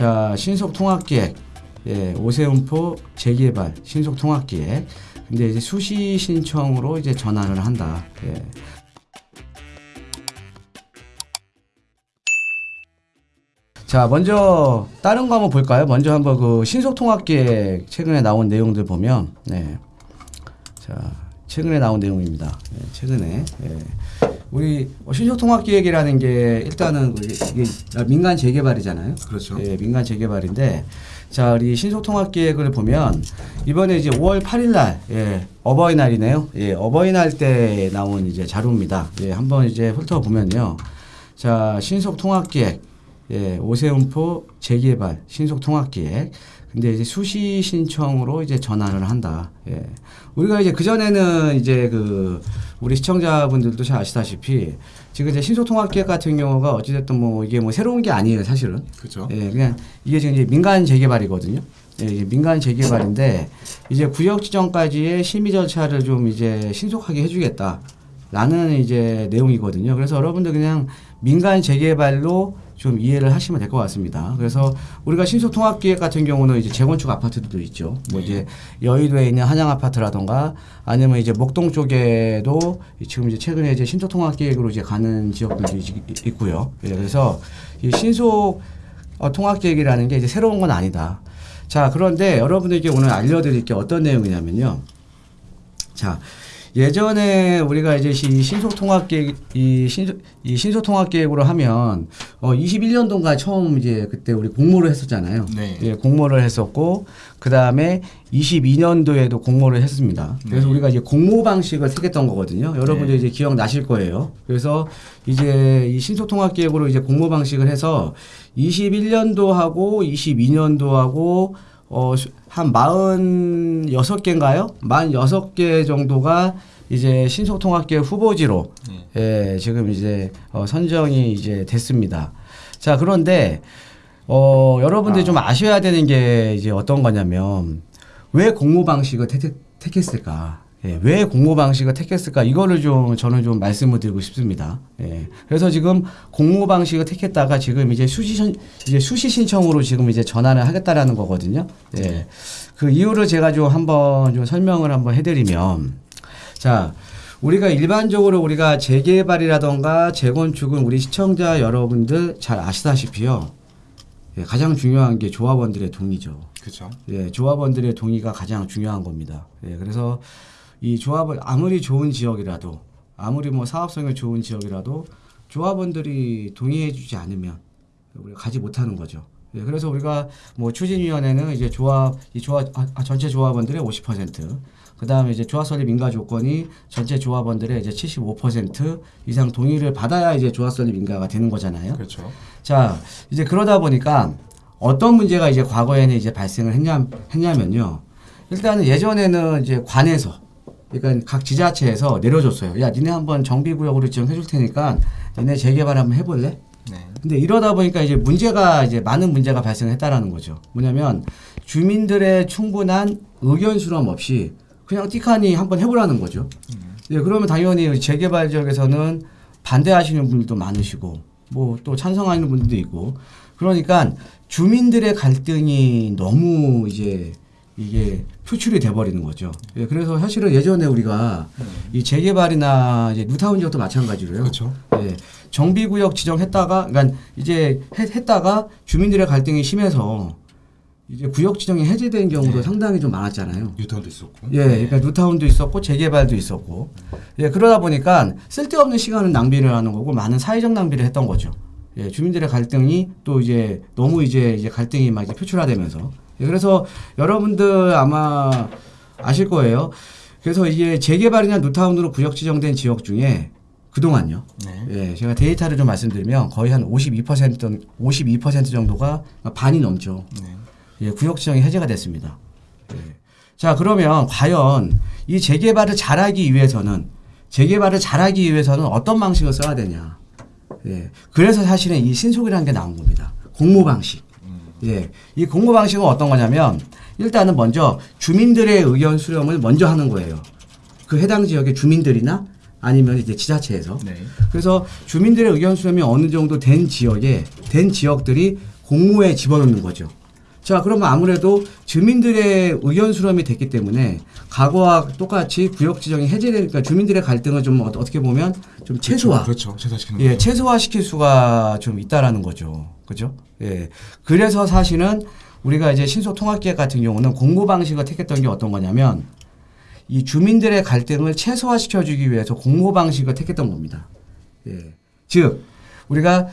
자, 신속 통합계획, 예, 오세훈포 재개발 신속 통합계획. 근데 이제 수시 신청으로 이제 전환을 한다. 예. 자, 먼저 다른 거 한번 볼까요? 먼저 한번 그 신속 통합계획 최근에 나온 내용들 보면, 네. 자, 최근에 나온 내용입니다. 예, 최근에. 예. 우리 신속 통합 기획이라는 게 일단은 그 이게 민간 재개발이잖아요. 그렇죠. 예, 민간 재개발인데 자 우리 신속 통합 기획을 보면 이번에 이제 5월 8일날 예, 어버이날이네요. 예, 어버이날 때 나온 이제 자료입니다. 예, 한번 이제 훑어보면요. 자 신속 통합 기획 예, 오세훈포 재개발 신속통합기획 근데 이제 수시 신청으로 이제 전환을 한다. 예. 우리가 이제 그전에는 이제 그 우리 시청자분들도 잘 아시다시피 지금 이제 신속통합기획 같은 경우가 어찌됐든 뭐 이게 뭐 새로운 게 아니에요, 사실은. 그렇죠. 예, 그냥 이게 지금 이제 민간 재개발이거든요. 예, 이게 민간 재개발인데 이제 구역 지정까지의 심의 절차를 좀 이제 신속하게 해주겠다라는 이제 내용이거든요. 그래서 여러분들 그냥 민간 재개발로 좀 이해를 하시면 될 것 같습니다. 그래서 우리가 신속통합기획 같은 경우는 이제 재건축 아파트들도 있죠. 뭐 이제 여의도에 있는 한양 아파트라던가 아니면 이제 목동 쪽에도 지금 이제 최근에 이제 신속통합기획으로 이제 가는 지역들도 있- 있고요. 예, 그래서 이 신속 어, 통합계획이라는 게 이제 새로운 건 아니다. 자, 그런데 여러분들께 오늘 알려드릴 게 어떤 내용이냐면요. 자, 예전에 우리가 이제 이 신속통합계획, 이, 신속, 이 신속통합계획으로 하면, 어, 21년도인가 처음 이제 그때 우리 공모를 했었잖아요. 네. 예, 공모를 했었고, 그 다음에 22년도에도 공모를 했습니다. 그래서 네. 우리가 이제 공모 방식을 택했던 거거든요. 여러분들 이제 기억 나실 거예요. 그래서 이제 이 신속통합계획으로 이제 공모 방식을 해서 21년도하고 22년도하고 어, 수- 한 46개인가요? 46개 정도가 이제 신속통합계획 후보지로 네. 예, 지금 이제 어, 선정이 이제 됐습니다. 자, 그런데 어, 여러분들이 좀 아셔야 되는 게 이제 어떤 거냐면 왜 공모 방식을 택, 택했을까? 예, 왜 공모 방식을 택했을까? 이거를 좀 저는 좀 말씀을 드리고 싶습니다. 예. 그래서 지금 공모 방식을 택했다가 지금 이제 수시 신- 이제 수시 신청으로 지금 이제 전환을 하겠다라는 거거든요. 예. 그 이유를 제가 좀 한번 좀 설명을 한번 해드리면 자, 우리가 일반적으로 우리가 재개발이라던가 재건축은 우리 시청자 여러분들 잘 아시다시피요. 예, 가장 중요한 게 조합원들의 동의죠. 그렇죠. 예, 조합원들의 동의가 가장 중요한 겁니다. 예, 그래서 이 조합을 아무리 좋은 지역이라도 아무리 뭐 사업성이 좋은 지역이라도 조합원들이 동의해 주지 않으면 우리가 가지 못하는 거죠. 예, 그래서 우리가 뭐 추진위원회는 이제 조합 이 조합 아, 아, 전체 조합원들의 50%, 그 다음에 이제 조합 설립 인가 조건이 전체 조합원들의 이제 75% 이상 동의를 받아야 이제 조합 설립 인가가 되는 거잖아요. 그렇죠. 자, 이제 그러다 보니까 어떤 문제가 이제 과거에는 이제 발생을 했냐, 했냐면요. 일단은 예전에는 이제 관에서, 그러니까 각 지자체에서 내려줬어요. 야, 니네 한번 정비구역으로 지정해 줄 테니까 니네 재개발 한번 해볼래? 네. 근데 이러다 보니까 이제 문제가 이제 많은 문제가 발생했다라는 거죠. 뭐냐면 주민들의 충분한 의견 수렴 없이 그냥 띠카니 한번 해보라는 거죠. 예, 그러면 당연히 재개발 지역에서는 반대하시는 분들도 많으시고 뭐 또 찬성하는 분들도 있고 그러니까 주민들의 갈등이 너무 이제 이게 표출이 돼버리는 거죠. 예, 그래서 사실은 예전에 우리가 이 재개발이나 이제 뉴타운 지역도 마찬가지로요. 그렇죠. 예, 정비구역 지정했다가, 그러니까 이제 했, 했다가 주민들의 갈등이 심해서 이제 구역 지정이 해제된 경우도 네. 상당히 좀 많았잖아요. 뉴턴도 있었고. 예, 그러니까 뉴타운도 있었고 재개발도 있었고, 예, 그러다 보니까 쓸데없는 시간을 낭비를 하는 거고 많은 사회적 낭비를 했던 거죠. 예, 주민들의 갈등이 또 이제 너무 이제 이제 갈등이 막 이제 표출화되면서, 예, 그래서 여러분들 아마 아실 거예요. 그래서 이게 재개발이나 뉴타운으로 구역 지정된 지역 중에 그동안요. 네. 예, 제가 데이터를 좀 말씀드리면 거의 한 52% 52% 정도가 반이 넘죠. 네. 예, 구역 지정이 해제가 됐습니다. 예. 자, 그러면 과연 이 재개발을 잘하기 위해서는 재개발을 잘하기 위해서는 어떤 방식을 써야 되냐? 예. 그래서 사실은 이 신속이라는 게 나온 겁니다. 공모 방식. 예. 이 공모 방식은 어떤 거냐면 일단은 먼저 주민들의 의견 수렴을 먼저 하는 거예요. 그 해당 지역의 주민들이나 아니면 이제 지자체에서 네. 그래서 주민들의 의견 수렴이 어느 정도 된 지역에 된 지역들이 공모에 집어넣는 거죠. 자, 그러면 아무래도 주민들의 의견 수렴이 됐기 때문에 과거와 똑같이 구역 지정이 해제되니까 주민들의 갈등을 좀 어- 어떻게 보면 좀 최소화, 그렇죠. 최소화시키는 예, 거죠. 최소화시킬 수가 좀 있다라는 거죠. 그죠? 예. 그래서 사실은 우리가 이제 신속 통합기획 같은 경우는 공모 방식을 택했던 게 어떤 거냐면 이 주민들의 갈등을 최소화시켜 주기 위해서 공모 방식을 택했던 겁니다. 예. 즉 우리가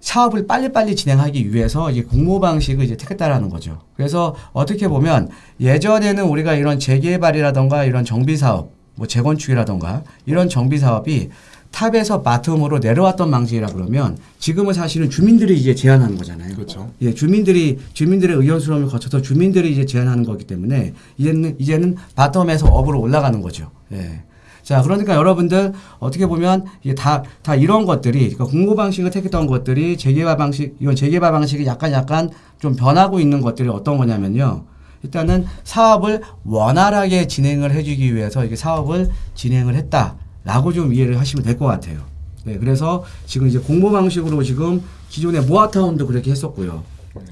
사업을 빨리빨리 진행하기 위해서 이제 공모 방식을 이제 택했다라는 거죠. 그래서 어떻게 보면 예전에는 우리가 이런 재개발이라던가 이런 정비 사업, 뭐 재건축이라던가 이런 정비 사업이 top에서 bottom으로 내려왔던 방식이라 그러면 지금은 사실은 주민들이 이제 제안하는 거잖아요. 그렇죠. 예, 주민들이 주민들의 의견 수렴을 거쳐서 주민들이 이제 제안하는 거기 때문에 이제는 이제는 bottom에서 up으로 올라가는 거죠. 예. 자, 그러니까 여러분들 어떻게 보면 이게 다, 다 이런 것들이, 그러니까 공모 방식을 택했던 것들이 재개발 방식, 이건 재개발 방식이 약간 약간 좀 변하고 있는 것들이 어떤 거냐면요. 일단은 사업을 원활하게 진행을 해주기 위해서 이게 사업을 진행을 했다 라고 좀 이해를 하시면 될 것 같아요. 네, 그래서 지금 이제 공모 방식으로 지금 기존의 모아타운도 그렇게 했었고요. 네.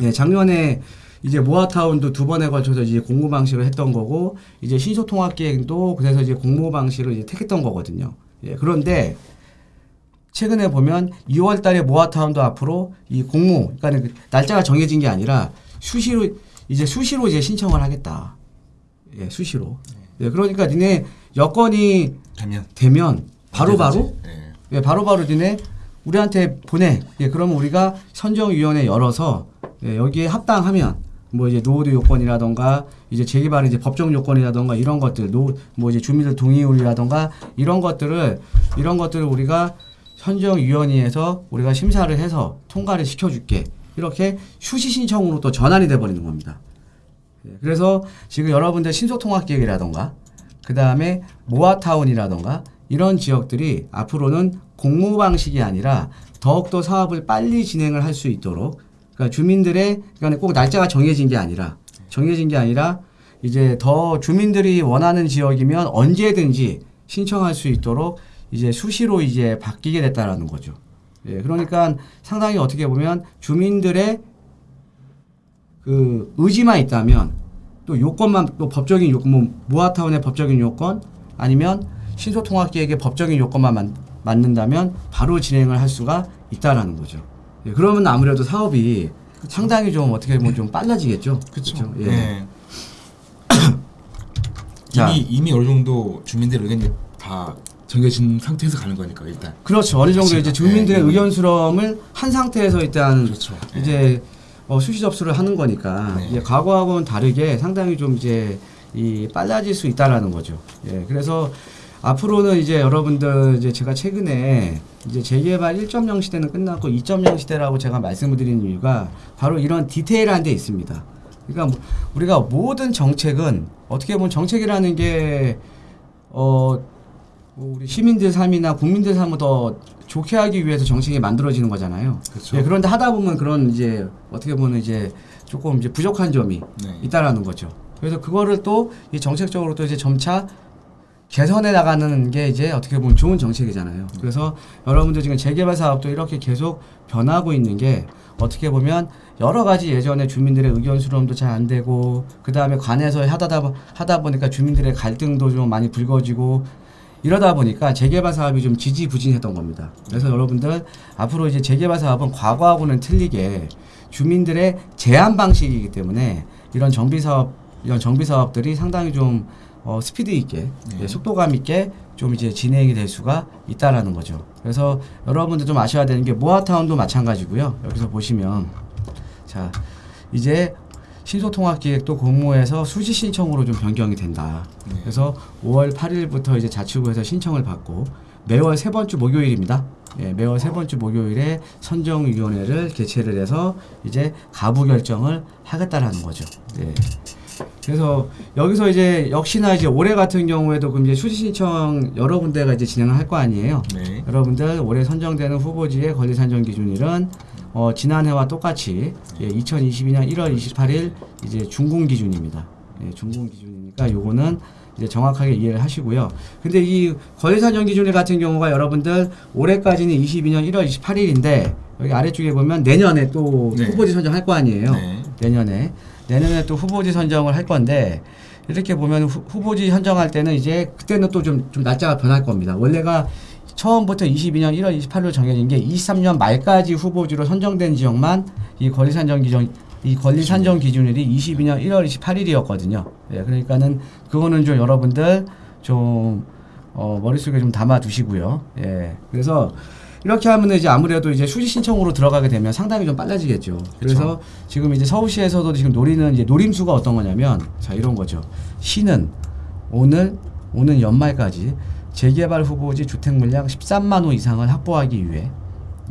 네, 작년에 이제 모아타운도 두 번에 걸쳐서 이제 공모 방식을 했던 거고 이제 신소통합기획도 그래서 이제 공모 방식을 이제 택했던 거거든요. 예, 그런데 최근에 보면 2월 달에 모아타운도 앞으로 이 공모, 그러니까 그 날짜가 정해진 게 아니라 수시로 이제 수시로 이제 신청을 하겠다. 예, 수시로. 예, 그러니까 니네 여건이 되면 되면 바로바로 언제든지, 예. 예, 바로바로 니네 우리한테 보내. 예, 그러면 우리가 선정위원회 열어서 예, 여기에 합당하면 뭐 이제 노후도 요건이라던가 이제 재개발 이제 법정 요건이라던가 이런 것들 노 뭐 이제 주민들 동의율이라던가 이런 것들을 이런 것들을 우리가 선정위원회에서 우리가 심사를 해서 통과를 시켜줄게 이렇게 수시 신청으로 또 전환이 돼 버리는 겁니다. 예, 그래서 지금 여러분들 신속통합기획이라던가 그 다음에 모아타운이라던가 이런 지역들이 앞으로는 공모 방식이 아니라 더욱더 사업을 빨리 진행을 할 수 있도록 그러니까 주민들의 그러니까 꼭 날짜가 정해진 게 아니라 정해진 게 아니라 이제 더 주민들이 원하는 지역이면 언제든지 신청할 수 있도록 이제 수시로 이제 바뀌게 됐다라는 거죠. 예, 그러니까 상당히 어떻게 보면 주민들의 그 의지만 있다면 또 요건만 또 법적인 요건 뭐 모아타운의 법적인 요건 아니면 신소통합기획의 법적인 요건만 만, 맞는다면 바로 진행을 할 수가 있다라는 거죠. 예, 그러면 아무래도 사업이 상당히 좀 어떻게 보면 좀 빨라지겠죠. 그렇죠. 그쵸? 예. 예. 자. 이미 이미 어느 정도 주민들 의견이 다 정해진 상태에서 가는 거니까 일단. 그렇죠. 어느 정도 이제. 주민들의 예, 예. 의견 수렴을 한 상태에서 일단 그렇죠. 예. 이제 어, 수시 접수를 하는 거니까 네. 이제 과거하고는 다르게 상당히 좀 이제 이 빨라질 수 있다라는 거죠. 예, 그래서 앞으로는 이제 여러분들 이제 제가 최근에 이제 재개발 1.0 시대는 끝났고 2.0 시대라고 제가 말씀을 드리는 이유가 바로 이런 디테일한 데 있습니다. 그러니까 뭐 우리가 모든 정책은 어떻게 보면 정책이라는 게 어, 뭐 우리 시민들 삶이나 국민들 삶을 더 좋게 하기 위해서 정책이 만들어지는 거잖아요. 그렇죠. 예, 그런데 하다 보면 그런 이제 어떻게 보면 이제 조금 이제 부족한 점이 네. 있다라는 거죠. 그래서 그거를 또이 정책적으로 또 이제 점차 개선해 나가는 게 이제 어떻게 보면 좋은 정책이잖아요. 그래서 여러분들 지금 재개발 사업도 이렇게 계속 변하고 있는 게 어떻게 보면 여러 가지 예전에 주민들의 의견 수렴도 잘 안 되고 그 다음에 관에서 하다 하다 보니까 주민들의 갈등도 좀 많이 불거지고 이러다 보니까 재개발 사업이 좀 지지부진했던 겁니다. 그래서 여러분들 앞으로 이제 재개발 사업은 과거하고는 틀리게 주민들의 제한 방식이기 때문에 이런 정비 사업 이런 정비 사업들이 상당히 좀 어, 스피드 있게 네. 예, 속도감 있게 좀 이제 진행이 될 수가 있다라는 거죠. 그래서 여러분들 좀 아셔야 되는 게 모아타운도 마찬가지고요. 여기서 보시면 자 이제 신소통합기획도 공모해서 수시 신청으로 좀 변경이 된다. 네. 그래서 5월 8일부터 이제 자치구에서 신청을 받고 매월 세 번주 목요일입니다. 예, 매월 세 번주 목요일에 선정위원회를 개최를 해서 이제 가부 결정을 하겠다라는 거죠. 예. 그래서 여기서 이제 역시나 이제 올해 같은 경우에도 그럼 이제 수시 신청 여러 군데가 이제 진행을 할 거 아니에요. 네. 여러분들 올해 선정되는 후보지의 권리 산정 기준일은 어, 지난해와 똑같이 예, 2022년 1월 28일 이제 준공 기준입니다. 예, 준공 기준이니까 요거는 이제 정확하게 이해를 하시고요. 근데 이 거래산정 기준 같은 경우가 여러분들 올해까지는 22년 1월 28일인데 여기 아래쪽에 보면 내년에 또 네. 후보지 선정할 거 아니에요. 네. 내년에 내년에 또 후보지 선정을 할 건데 이렇게 보면 후, 후보지 선정할 때는 이제 그때는 또 좀 좀 날짜가 변할 겁니다. 원래가 처음부터 22년 1월 28일로 정해진 게 23년 말까지 후보지로 선정된 지역만 이 권리 산정 기준 이 권리 산정 기준일이 22년 1월 28일이었거든요. 예, 그러니까는 그거는 좀 여러분들 좀 어, 머릿속에 좀 담아 두시고요. 예. 그래서 이렇게 하면 이제 아무래도 이제 수시 신청으로 들어가게 되면 상당히 좀 빨라지겠죠. 그래서 지금 이제 서울시에서도 지금 노리는 이제 노림수가 어떤 거냐면 자 이런 거죠. 시는 오늘 오는 연말까지 재개발 후보지 주택 물량 13만 호 이상을 확보하기 위해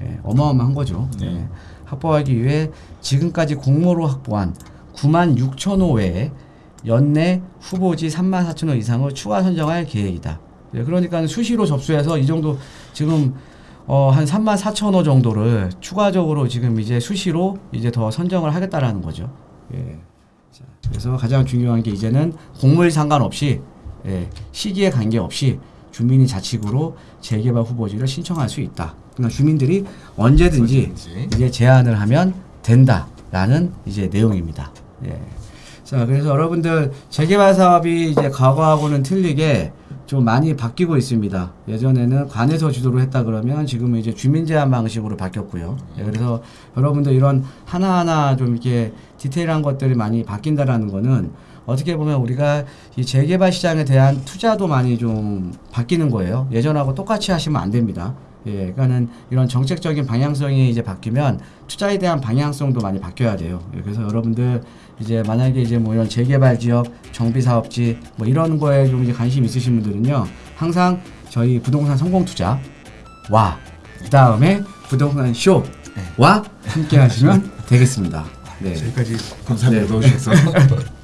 예, 어마어마한 거죠. 네. 예, 확보하기 위해 지금까지 공모로 확보한 9만 6천 호 외에 연내 후보지 3만 4천 호 이상을 추가 선정할 계획이다. 예, 그러니까 수시로 접수해서 이 정도 지금 어, 한 3만 4천 호 정도를 추가적으로 지금 이제 수시로 이제 더 선정을 하겠다라는 거죠. 예. 자, 그래서 가장 중요한 게 이제는 공물 상관없이 예, 시기에 관계없이 주민이 자치구로 재개발 후보지를 신청할 수 있다. 그러니까 주민들이 언제든지. 이제 제안을 하면 된다라는 이제 내용입니다. 예. 자, 그래서 여러분들 재개발 사업이 이제 과거하고는 틀리게 좀 많이 바뀌고 있습니다. 예전에는 관에서 주도를 했다 그러면 지금은 이제 주민 제한 방식으로 바뀌었고요. 예, 그래서 여러분들 이런 하나하나 좀 이렇게 디테일한 것들이 많이 바뀐다라는 거는 어떻게 보면 우리가 이 재개발 시장에 대한 투자도 많이 좀 바뀌는 거예요. 예전하고 똑같이 하시면 안 됩니다. 예, 그러니까는 이런 정책적인 방향성이 이제 바뀌면 투자에 대한 방향성도 많이 바뀌어야 돼요. 예, 그래서 여러분들 이제 만약에 이제 뭐 이런 재개발 지역, 정비 사업지 뭐 이런 거에 좀 이제 관심 있으신 분들은요, 항상 저희 부동산 성공 투자 와, 그 다음에 부동산 쇼와 함께 하시면 되겠습니다. 네. 저기까지 감사합니다. 네. 넣어주셔서.